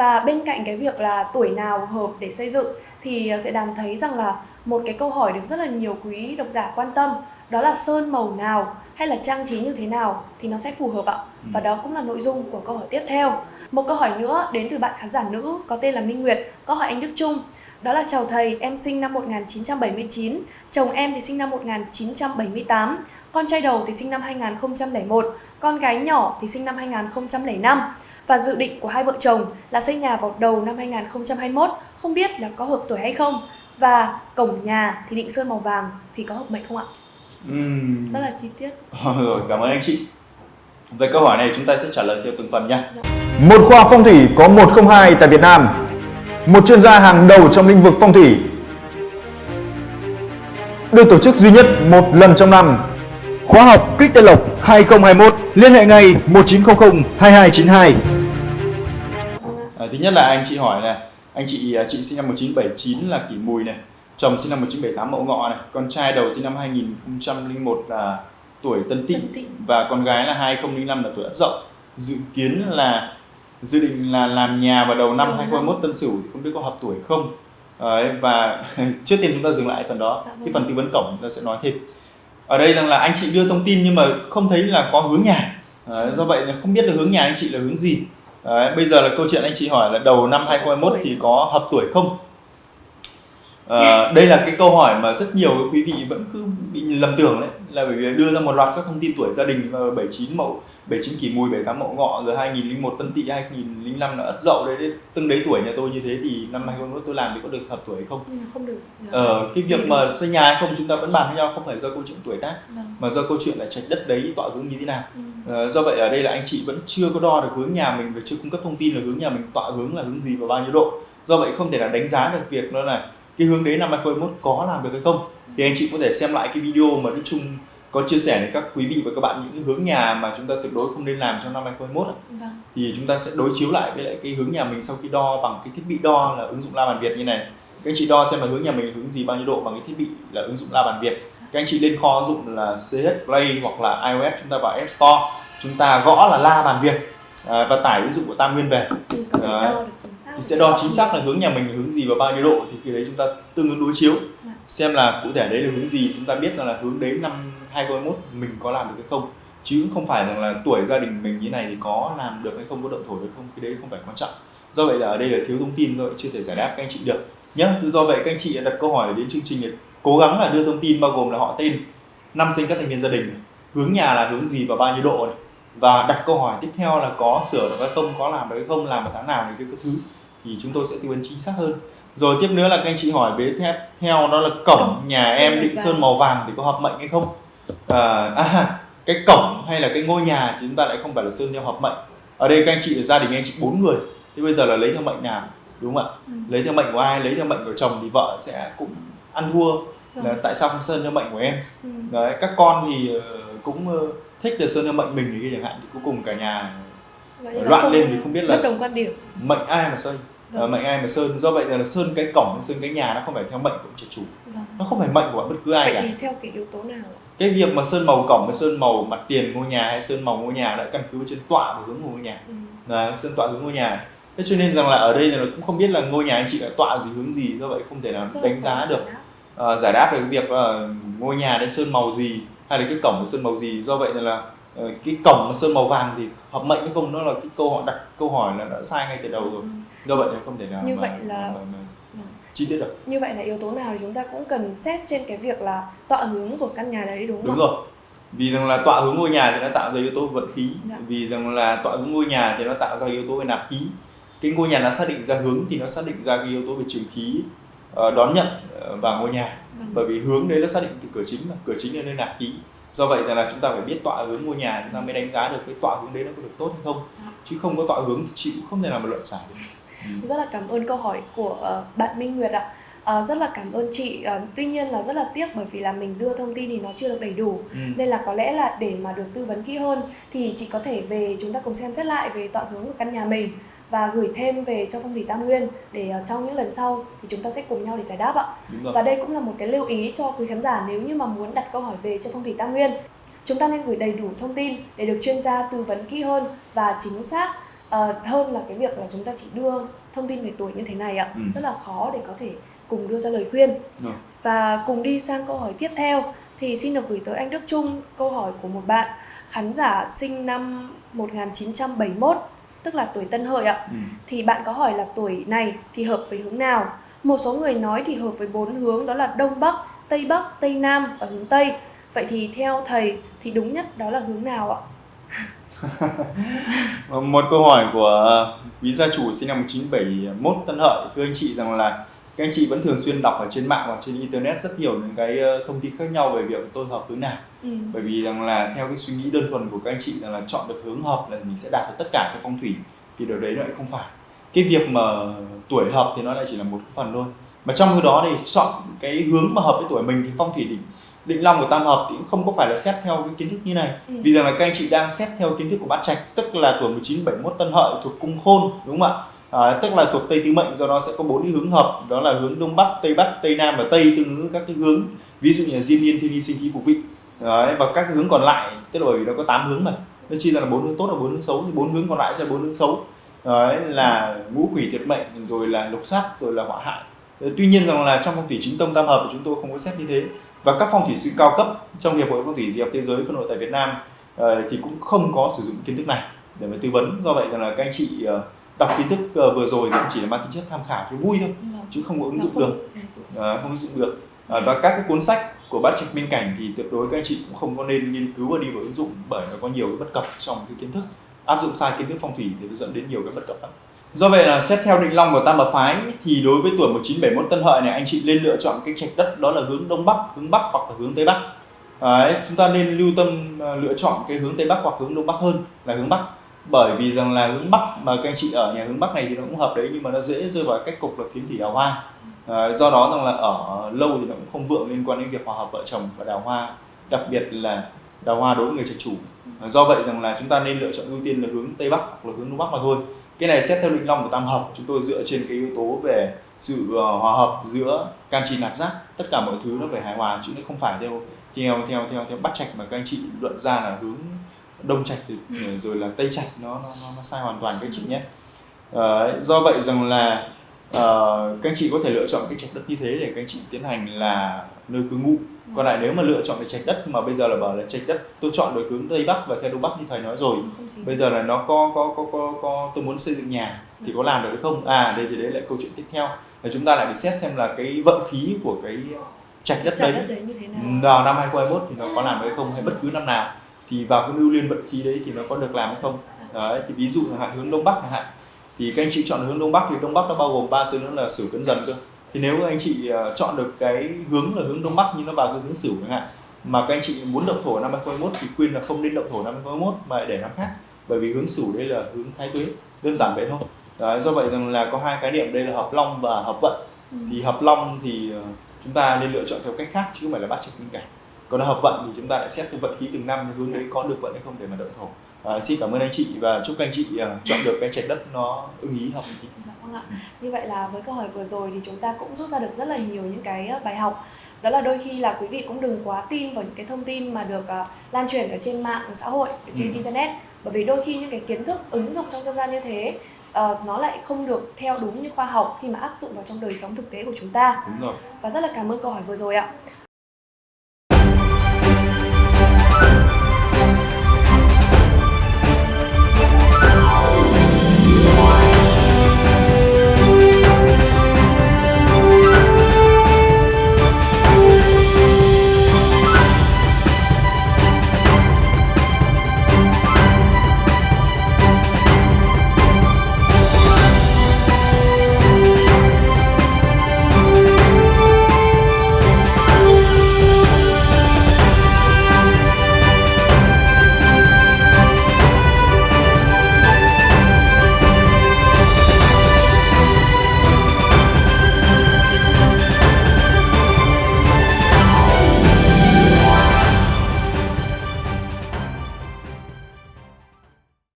Và bên cạnh cái việc là tuổi nào hợp để xây dựng thì sẽ đàm thấy rằng là một cái câu hỏi được rất là nhiều quý độc giả quan tâm đó là sơn màu nào hay là trang trí như thế nào thì nó sẽ phù hợp ạ. Và đó cũng là nội dung của câu hỏi tiếp theo. Một câu hỏi nữa đến từ bạn khán giả nữ có tên là Minh Nguyệt, câu hỏi anh Đức Trung. Đó là chào thầy, em sinh năm 1979, chồng em thì sinh năm 1978, con trai đầu thì sinh năm 2001, con gái nhỏ thì sinh năm 2005 và dự định của hai vợ chồng là xây nhà vào đầu năm 2021, không biết là có hợp tuổi hay không và cổng nhà thì định sơn màu vàng thì có hợp mệnh không ạ? Ừm. Rất là chi tiết. Rồi, cảm ơn anh chị. Về câu hỏi này chúng ta sẽ trả lời theo từng phần nha. Một khoa phong thủy có 102 tại Việt Nam. Một chuyên gia hàng đầu trong lĩnh vực phong thủy. Được tổ chức duy nhất một lần trong năm. Khóa học Kích Tây Lộc 2021 liên hệ ngay 1900 2292. À, thứ nhất là anh chị hỏi này, anh chị à, chị sinh năm 1979 là kỷ mùi này, chồng sinh năm 1978 mậu ngọ này, con trai đầu sinh năm 2001 là tuổi tân Tỵ. và con gái là 2005 là tuổi ất dậu. Dự kiến là dự định là làm nhà vào đầu năm Đầu năm. 2021 tân sửu thì không biết có hợp tuổi không. Đấy, và trước tiên chúng ta dừng lại phần đó, Dạ vâng. cái phần tư vấn cổng chúng ta sẽ nói thêm. Ở đây rằng là anh chị đưa thông tin nhưng mà không thấy là có hướng nhà. Đấy, do vậy là không biết là hướng nhà anh chị là hướng gì. Đấy, bây giờ là câu chuyện anh chị hỏi là đầu năm 2021 thì có hợp tuổi không? Ờ, đây là cái câu hỏi mà rất nhiều quý vị vẫn cứ bị lầm tưởng đấy là bởi vì đưa ra một loạt các thông tin tuổi gia đình ờ, 79 mậu 79 kỷ mùi 78 mậu ngọ rồi 2001 tân tỵ 2005 là ất dậu đấy, đấy từng đấy tuổi nhà tôi như thế thì năm 2021 tôi làm thì có được hợp tuổi hay không? Mà không được. Ờ, cái việc mà xây nhà hay không chúng ta vẫn bàn với nhau không phải do câu chuyện tuổi tác Vâng. mà do câu chuyện là trạch đất đấy tọa hướng như thế nào Ừ. Ờ, do vậy ở đây là anh chị vẫn chưa có đo được hướng nhà mình và chưa cung cấp thông tin là hướng nhà mình tọa hướng là hướng gì và bao nhiêu độ do vậy không thể nào đánh giá được việc đó là cái hướng đấy năm 2021 có làm được hay không thì anh chị có thể xem lại cái video mà Đức Trung có chia sẻ với các quý vị và các bạn những hướng nhà mà chúng ta tuyệt đối không nên làm trong năm 2021 ạ. Vâng. thì chúng ta sẽ đối chiếu lại với lại cái hướng nhà mình sau khi đo bằng cái thiết bị đo là ứng dụng La Bàn Việt như này các anh chị đo xem là hướng nhà mình hướng gì bao nhiêu độ bằng cái thiết bị là ứng dụng La Bàn Việt các anh chị lên kho ứng dụng là CH Play hoặc là iOS chúng ta vào App Store. Chúng ta gõ là La Bàn Việt à, và tải ứng dụng của Tam Nguyên về. Thì thì sẽ đo chính xác là hướng nhà mình hướng gì và bao nhiêu độ thì khi đấy chúng ta tương ứng đối chiếu. Dạ. xem là cụ thể đấy là hướng gì chúng ta biết rằng là hướng đấy năm 2021 mình có làm được hay không. Chứ không phải rằng là tuổi gia đình mình như này thì có làm được hay không có động thổ được không cái đấy không phải quan trọng. Do vậy là ở đây là thiếu thông tin vậy chưa thể giải đáp các anh chị được. Nhá do vậy các anh chị đặt câu hỏi đến chương trình cố gắng là đưa thông tin bao gồm là họ tên năm sinh các thành viên gia đình này, hướng nhà là hướng gì và bao nhiêu độ này và đặt câu hỏi tiếp theo là có sửa được hay không có làm được hay không làm vào tháng nào này cái thứ thì chúng tôi sẽ tư vấn chính xác hơn. Rồi tiếp nữa là các anh chị hỏi về theo, theo đó là cổng nhà em định sơn màu vàng thì có hợp mệnh hay không? À, à cái cổng hay là cái ngôi nhà thì chúng ta lại không phải là sơn theo hợp mệnh. Ở đây các anh chị là gia đình anh chị bốn người thế bây giờ là lấy theo mệnh nào đúng không ạ? Ừ. lấy theo mệnh của ai lấy theo mệnh của chồng thì vợ sẽ cũng ăn thua là Vâng. tại sao không sơn theo mệnh của em Ừ. đấy các con thì ờ, cũng ờ, thích là sơn theo mệnh mình thì cái chẳng hạn thì cuối cùng cả nhà là loạn lên vì không biết là đồng quan điểm. mệnh ai mà Vâng. Ờ, mệnh ai mà sơn do vậy là sơn cái cổng sơn cái nhà nó không phải theo mệnh của ông chủ Vâng. nó không phải mệnh của bất cứ ai Vậy cả thì theo cái yếu tố nào ạ? cái việc mà sơn màu cổng hay sơn màu mặt tiền ngôi nhà hay sơn màu ngôi nhà đã căn cứ trên tọa và hướng của ngôi nhà Ừ. Đấy, sơn tọa hướng ngôi nhà thế cho nên rằng là ở đây là cũng không biết là ngôi nhà anh chị đã tọa gì hướng gì do vậy không thể nào Rất là đánh giá được giải ờ, giải đáp được cái việc là ngôi nhà đấy sơn màu gì hay là cái cổng sơn màu gì. Do vậy là ờ, cái cổng mà sơn màu vàng thì hợp mệnh hay không nó là cái câu hỏi đặt câu hỏi là đã sai ngay từ đầu rồi. Do vậy là không thể nào Như mà, vậy là- mà, mà, mà Vâng. chi tiết được. Như vậy là yếu tố nào thì chúng ta cũng cần xét trên cái việc là tọa hướng của căn nhà đấy đúng không? Đúng rồi. Vì rằng là tọa hướng ngôi nhà thì nó tạo ra yếu tố vận khí. Dạ. vì rằng là tọa hướng ngôi nhà thì nó tạo ra yếu tố về nạp khí. Cái ngôi nhà nó xác định ra hướng thì nó xác định ra cái yếu tố về trường khí. ờ, đón nhận ờ, vào ngôi nhà Vâng. bởi vì hướng đấy nó xác định từ cửa chính mà cửa chính là nơi nạp khí do vậy là chúng ta phải biết tọa hướng ngôi nhà chúng ta mới đánh giá được cái tọa hướng đấy nó có được tốt hay không Dạ. chứ không có tọa hướng thì chị cũng không thể nào mà luận giải được Ừ. Rất là cảm ơn câu hỏi của ờ, bạn Minh Nguyệt ạ. Ờ, rất là cảm ơn chị. Ờ, tuy nhiên là rất là tiếc bởi vì là mình đưa thông tin thì nó chưa được đầy đủ. Ừ. Nên là có lẽ là để mà được tư vấn kỹ hơn thì chị có thể về chúng ta cùng xem xét lại về tọa hướng của căn nhà mình và gửi thêm về cho phong thủy Tam Nguyên để ờ, trong những lần sau thì chúng ta sẽ cùng nhau để giải đáp ạ. Và đây cũng là một cái lưu ý cho quý khán giả nếu như mà muốn đặt câu hỏi về cho phong thủy Tam Nguyên. Chúng ta nên gửi đầy đủ thông tin để được chuyên gia tư vấn kỹ hơn và chính xác ờ, hơn là cái việc là chúng ta chỉ đưa thông tin về tuổi như thế này ạ Ừ. rất là khó để có thể cùng đưa ra lời khuyên Rồi. và cùng đi sang câu hỏi tiếp theo thì xin được gửi tới anh Đức Trung câu hỏi của một bạn khán giả sinh năm 1971 tức là tuổi Tân Hợi ạ. Ừ. thì bạn có hỏi là tuổi này thì hợp với hướng nào? Một số người nói thì hợp với bốn hướng đó là đông bắc tây bắc tây nam và hướng tây. Vậy thì theo thầy thì đúng nhất đó là hướng nào ạ? Một câu hỏi của quý gia chủ sinh năm 1971 Tân Hợi. Thưa anh chị rằng là các anh chị vẫn thường xuyên đọc ở trên mạng hoặc trên internet rất nhiều những cái ờ, thông tin khác nhau về việc tôi hợp hướng nào. Ừ. bởi vì rằng là theo cái suy nghĩ đơn thuần của các anh chị rằng là chọn được hướng hợp là mình sẽ đạt được tất cả trong phong thủy thì điều đấy nó lại không phải. Cái việc mà tuổi hợp thì nó lại chỉ là một phần thôi. Mà trong cái đó thì chọn cái hướng mà hợp với tuổi mình thì phong thủy định định long của tam hợp thì cũng không có phải là xét theo cái kiến thức như này. Ừ. vì rằng là các anh chị đang xét theo kiến thức của bát trạch tức là tuổi 1971 tân hợi thuộc cung khôn đúng không ạ à, tức là thuộc tây tứ mệnh do đó sẽ có bốn cái hướng hợp. Đó là hướng đông bắc tây bắc tây nam và tây tương ứng các cái hướng ví dụ như là diên niên thiên vi sinh khí phục vị. Đấy, và các cái hướng còn lại tức là bởi vì nó có 8 hướng mà. Nó chia ra là bốn hướng tốt và bốn hướng xấu thì bốn hướng còn lại sẽ là bốn hướng xấu. Đấy, là ngũ quỷ thiệt mệnh rồi là lục sát rồi là họa hại. Đấy, tuy nhiên rằng là trong phong thủy chính tông tam hợp thì chúng tôi không có xét như thế. Và các phong thủy sư cao cấp trong hiệp hội phong thủy di học thế giới phân hội tại Việt Nam ờ, thì cũng không có sử dụng kiến thức này để mà tư vấn. Do vậy rằng là các anh chị ờ, đọc kiến thức ờ, vừa rồi thì cũng chỉ là mang tính chất tham khảo cho vui thôi chứ không có ứng dụng được. Ờ, không ứng dụng được. Ờ, và các cái cuốn sách của bát trạch minh cảnh thì tuyệt đối các anh chị cũng không có nên nghiên cứu và đi vào ứng dụng bởi nó có nhiều cái bất cập trong cái kiến thức. Áp dụng sai kiến thức phong thủy thì nó dẫn đến nhiều cái bất cập lắm. Do vậy là xét theo định long của tam hợp phái thì đối với tuổi 1971 tân hợi này anh chị nên lựa chọn cái trạch đất đó là hướng đông bắc hướng bắc hoặc là hướng tây bắc. Đấy, chúng ta nên lưu tâm ờ, lựa chọn cái hướng tây bắc hoặc hướng đông bắc hơn là hướng bắc bởi vì rằng là hướng bắc mà các anh chị ở nhà hướng bắc này thì nó cũng hợp đấy nhưng mà nó dễ rơi vào cách cục là phiến thủy đào hoa. Ờ, do đó rằng là ở lâu thì nó cũng không vượng liên quan đến việc hòa hợp vợ chồng và đào hoa đặc biệt là đào hoa đối với người trạch chủ. Ờ, do vậy rằng là chúng ta nên lựa chọn ưu tiên là hướng tây bắc hoặc là hướng đông bắc mà thôi. Cái này xét theo định long của tam hợp chúng tôi dựa trên cái yếu tố về sự ờ, hòa hợp giữa can chi nạp giác tất cả mọi thứ nó phải hài hòa chứ nó không phải theo theo theo theo theo bắt trạch mà các anh chị luận ra là hướng đông trạch thì rồi là tây trạch nó nó, nó, sai hoàn toàn các chị nhé. Ờ, do vậy rằng là ờ, các anh chị có thể lựa chọn cái trạch đất như thế để các anh chị tiến hành là nơi cư ngụ. Còn lại nếu mà lựa chọn cái trạch đất mà bây giờ là bảo là trạch đất tôi chọn được hướng tây bắc và theo đông bắc như thầy nói rồi bây giờ là nó có có có có, có tôi muốn xây dựng nhà thì có làm được hay không? À đây thì đấy lại câu chuyện tiếp theo. Là chúng ta lại phải xét xem là cái vận khí của cái trạch đất đấy đất đấy như thế nào? vào năm 2021 thì nó có làm được hay không hay bất cứ năm nào thì vào cái lưu liên vận khí đấy thì nó có được làm hay không? Đấy thì ví dụ chẳng hạn hướng đông bắc chẳng hạn. Thì các anh chị chọn hướng đông bắc thì đông bắc nó bao gồm ba số nữa là sửu cấn dần cơ. Thì nếu anh chị ờ, chọn được cái hướng là hướng đông bắc nhưng nó vào cái hướng sửu chẳng hạn mà các anh chị muốn động thổ năm 2021 thì khuyên là không nên động thổ năm 2021 mà để năm khác bởi vì hướng sửu đây là hướng thái tuế đơn giản vậy thôi. Đấy, do vậy rằng là có hai khái niệm đây là hợp long và hợp vận. Ừ. thì hợp long thì ờ, chúng ta nên lựa chọn theo cách khác chứ không phải là bát trạch minh cảnh còn hợp vận thì chúng ta lại xét theo vận khí từng năm hướng đấy có được vận hay không để mà động thổ à, xin cảm ơn anh chị và chúc các anh chị ờ, chọn được cái trạch đất nó ưng ý hợp chị Dạ vâng ạ. Như vậy là với câu hỏi vừa rồi thì chúng ta cũng rút ra được rất là nhiều những cái ờ, bài học. Đó là đôi khi là quý vị cũng đừng quá tin vào những cái thông tin mà được ờ, lan truyền ở trên mạng xã hội, ở trên Ừ. internet. Bởi vì đôi khi những cái kiến thức ứng dụng trong dân gian như thế ờ, nó lại không được theo đúng như khoa học khi mà áp dụng vào trong đời sống thực tế của chúng ta. đúng rồi Và rất là cảm ơn câu hỏi vừa rồi ạ.